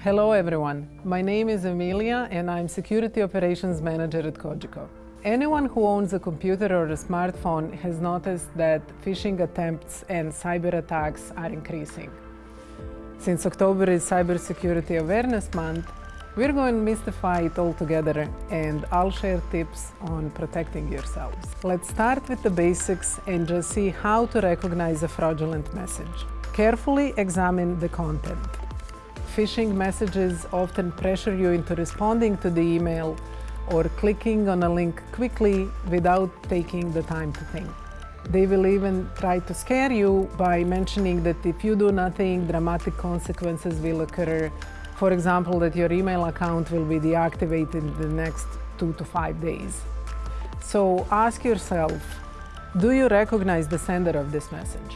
Hello everyone, my name is Emilia and I'm Security Operations Manager at Cogeco. Anyone who owns a computer or a smartphone has noticed that phishing attempts and cyber attacks are increasing. Since October is Cybersecurity Awareness Month, we're going to mystify it all together and I'll share tips on protecting yourselves. Let's start with the basics and just see how to recognize a fraudulent message. Carefully examine the content phishing messages often pressure you into responding to the email or clicking on a link quickly without taking the time to think. They will even try to scare you by mentioning that if you do nothing, dramatic consequences will occur. For example, that your email account will be deactivated in the next two to five days. So ask yourself, do you recognize the sender of this message?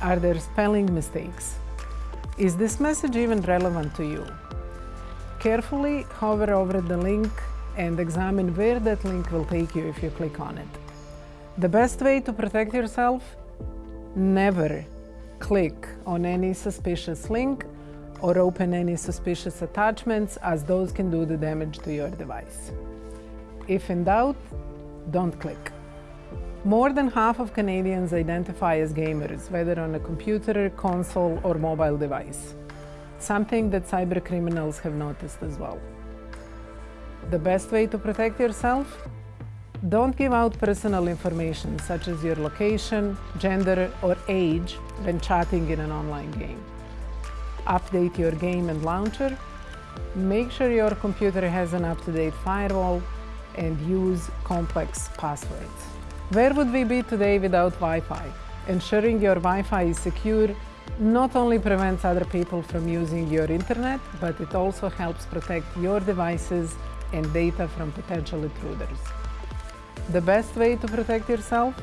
Are there spelling mistakes? Is this message even relevant to you? Carefully hover over the link and examine where that link will take you if you click on it. The best way to protect yourself? Never click on any suspicious link or open any suspicious attachments as those can do the damage to your device. If in doubt, don't click. More than half of Canadians identify as gamers, whether on a computer, console or mobile device. Something that cyber criminals have noticed as well. The best way to protect yourself? Don't give out personal information such as your location, gender or age when chatting in an online game. Update your game and launcher. Make sure your computer has an up-to-date firewall and use complex passwords. Where would we be today without Wi-Fi? Ensuring your Wi-Fi is secure not only prevents other people from using your internet, but it also helps protect your devices and data from potential intruders. The best way to protect yourself?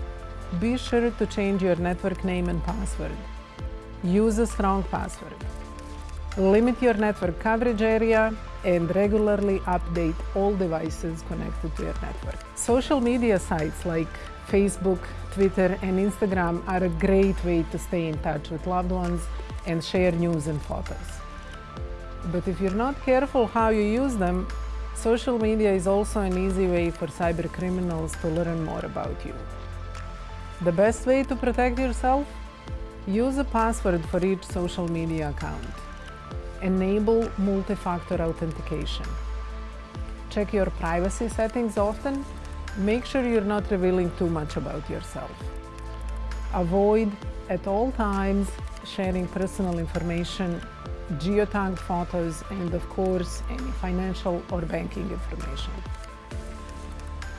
Be sure to change your network name and password. Use a strong password. Limit your network coverage area and regularly update all devices connected to your network. Social media sites like Facebook, Twitter and Instagram are a great way to stay in touch with loved ones and share news and photos. But if you're not careful how you use them, social media is also an easy way for cyber criminals to learn more about you. The best way to protect yourself? Use a password for each social media account. Enable multi-factor authentication. Check your privacy settings often. Make sure you're not revealing too much about yourself. Avoid at all times sharing personal information, geotagged photos, and of course, any financial or banking information.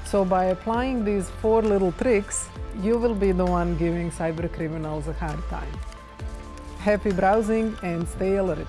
So by applying these four little tricks, you will be the one giving cyber criminals a hard time. Happy browsing and stay alert.